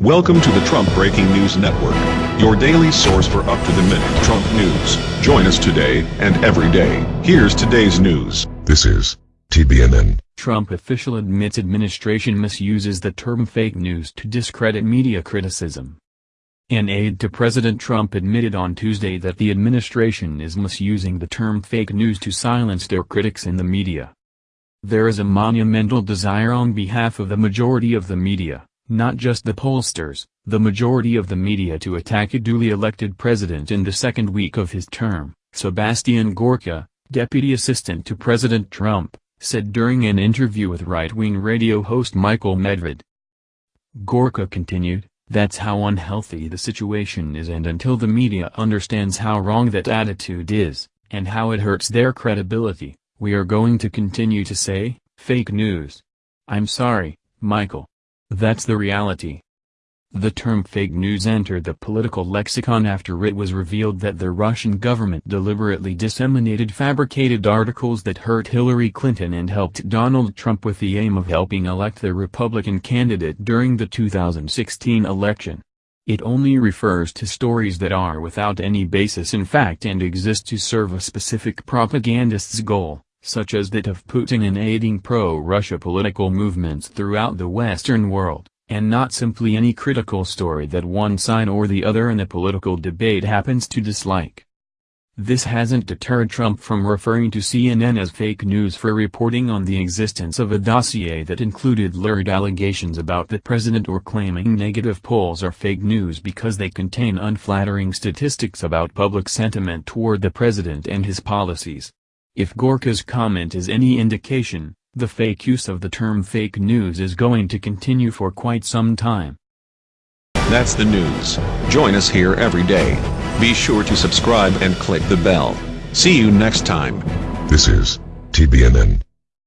Welcome to the Trump Breaking News Network, your daily source for up-to-the-minute Trump news. Join us today and every day. Here's today's news. This is TBNN. Trump official admits administration misuses the term fake news to discredit media criticism. An aide to President Trump admitted on Tuesday that the administration is misusing the term fake news to silence their critics in the media. There is a monumental desire on behalf of the majority of the media not just the pollsters, the majority of the media to attack a duly elected president in the second week of his term, Sebastian Gorka, deputy assistant to President Trump, said during an interview with right-wing radio host Michael Medved. Gorka continued, that's how unhealthy the situation is and until the media understands how wrong that attitude is, and how it hurts their credibility, we are going to continue to say, fake news. I'm sorry, Michael. That's the reality. The term fake news entered the political lexicon after it was revealed that the Russian government deliberately disseminated fabricated articles that hurt Hillary Clinton and helped Donald Trump with the aim of helping elect the Republican candidate during the 2016 election. It only refers to stories that are without any basis in fact and exist to serve a specific propagandist's goal such as that of Putin in aiding pro-Russia political movements throughout the Western world, and not simply any critical story that one side or the other in a political debate happens to dislike. This hasn't deterred Trump from referring to CNN as fake news for reporting on the existence of a dossier that included lurid allegations about the president or claiming negative polls are fake news because they contain unflattering statistics about public sentiment toward the president and his policies. If Gorka's comment is any indication, the fake use of the term fake news is going to continue for quite some time. That's the news. Join us here every day. Be sure to subscribe and click the bell. See you next time. This is TBNN.